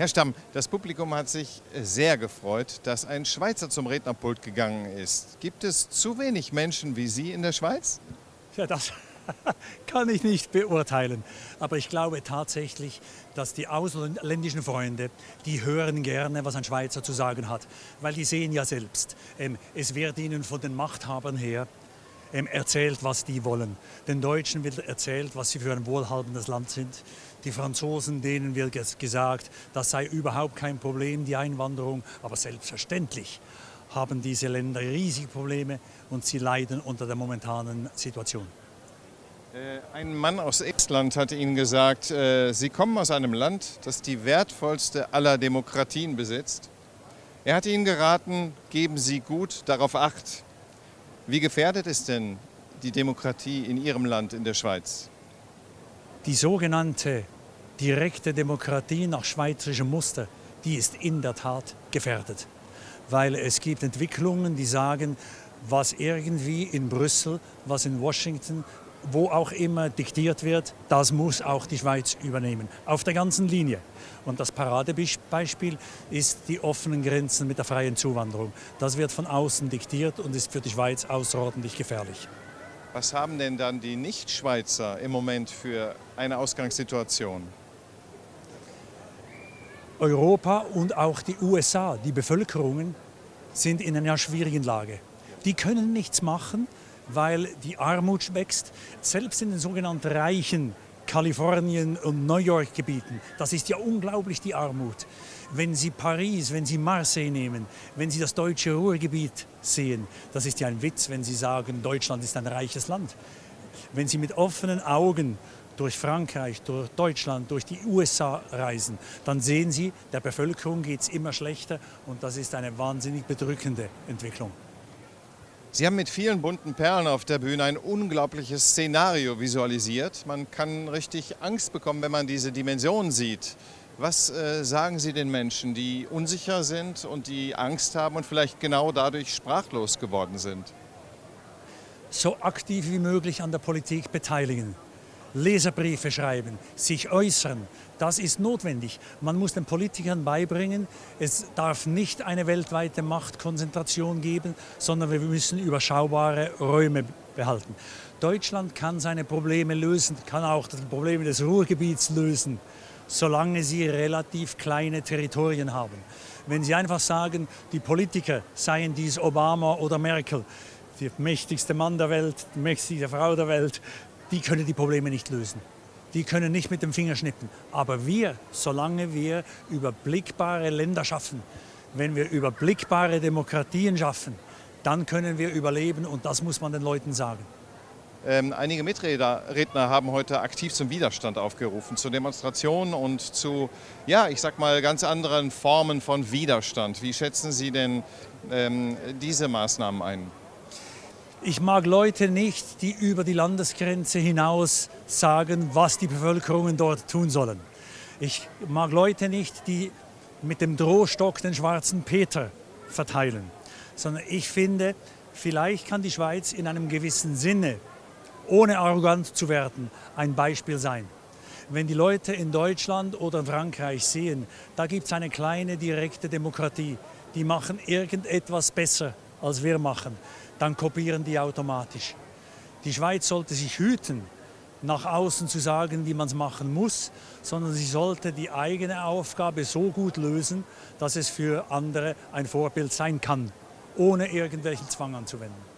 Herr Stamm, das Publikum hat sich sehr gefreut, dass ein Schweizer zum Rednerpult gegangen ist. Gibt es zu wenig Menschen wie Sie in der Schweiz? Ja, das kann ich nicht beurteilen. Aber ich glaube tatsächlich, dass die ausländischen Freunde, die hören gerne, was ein Schweizer zu sagen hat. Weil die sehen ja selbst, ähm, es wird ihnen von den Machthabern her erzählt, was die wollen. Den Deutschen wird erzählt, was sie für ein wohlhabendes Land sind. Die Franzosen, denen wird gesagt, das sei überhaupt kein Problem, die Einwanderung. Aber selbstverständlich haben diese Länder riesige Probleme und sie leiden unter der momentanen Situation. Äh, ein Mann aus Estland hatte Ihnen gesagt, äh, Sie kommen aus einem Land, das die wertvollste aller Demokratien besitzt. Er hat Ihnen geraten, geben Sie gut darauf Acht, wie gefährdet ist denn die Demokratie in Ihrem Land, in der Schweiz? Die sogenannte direkte Demokratie nach schweizerischem Muster, die ist in der Tat gefährdet. Weil es gibt Entwicklungen, die sagen, was irgendwie in Brüssel, was in Washington, wo auch immer diktiert wird, das muss auch die Schweiz übernehmen, auf der ganzen Linie. Und das Paradebeispiel ist die offenen Grenzen mit der freien Zuwanderung. Das wird von außen diktiert und ist für die Schweiz außerordentlich gefährlich. Was haben denn dann die Nicht-Schweizer im Moment für eine Ausgangssituation? Europa und auch die USA, die Bevölkerungen, sind in einer schwierigen Lage. Die können nichts machen, weil die Armut wächst. Selbst in den sogenannten reichen Kalifornien und New York Gebieten, das ist ja unglaublich die Armut. Wenn Sie Paris, wenn Sie Marseille nehmen, wenn Sie das deutsche Ruhrgebiet sehen, das ist ja ein Witz, wenn Sie sagen, Deutschland ist ein reiches Land. Wenn Sie mit offenen Augen durch Frankreich, durch Deutschland, durch die USA reisen, dann sehen Sie, der Bevölkerung geht es immer schlechter und das ist eine wahnsinnig bedrückende Entwicklung. Sie haben mit vielen bunten Perlen auf der Bühne ein unglaubliches Szenario visualisiert. Man kann richtig Angst bekommen, wenn man diese Dimension sieht. Was äh, sagen Sie den Menschen, die unsicher sind und die Angst haben und vielleicht genau dadurch sprachlos geworden sind? So aktiv wie möglich an der Politik beteiligen. Leserbriefe schreiben, sich äußern, das ist notwendig. Man muss den Politikern beibringen, es darf nicht eine weltweite Machtkonzentration geben, sondern wir müssen überschaubare Räume behalten. Deutschland kann seine Probleme lösen, kann auch die Probleme des Ruhrgebiets lösen, solange sie relativ kleine Territorien haben. Wenn Sie einfach sagen, die Politiker seien dies Obama oder Merkel, der mächtigste Mann der Welt, die mächtigste Frau der Welt, die können die Probleme nicht lösen. Die können nicht mit dem Finger schnippen. Aber wir, solange wir überblickbare Länder schaffen, wenn wir überblickbare Demokratien schaffen, dann können wir überleben und das muss man den Leuten sagen. Ähm, einige Mitredner haben heute aktiv zum Widerstand aufgerufen, zu Demonstrationen und zu, ja, ich sag mal, ganz anderen Formen von Widerstand. Wie schätzen Sie denn ähm, diese Maßnahmen ein? Ich mag Leute nicht, die über die Landesgrenze hinaus sagen, was die Bevölkerungen dort tun sollen. Ich mag Leute nicht, die mit dem Drohstock den schwarzen Peter verteilen, sondern ich finde, vielleicht kann die Schweiz in einem gewissen Sinne, ohne arrogant zu werden, ein Beispiel sein. Wenn die Leute in Deutschland oder Frankreich sehen, da gibt es eine kleine direkte Demokratie, die machen irgendetwas besser, als wir machen, dann kopieren die automatisch. Die Schweiz sollte sich hüten, nach außen zu sagen, wie man es machen muss, sondern sie sollte die eigene Aufgabe so gut lösen, dass es für andere ein Vorbild sein kann, ohne irgendwelchen Zwang anzuwenden.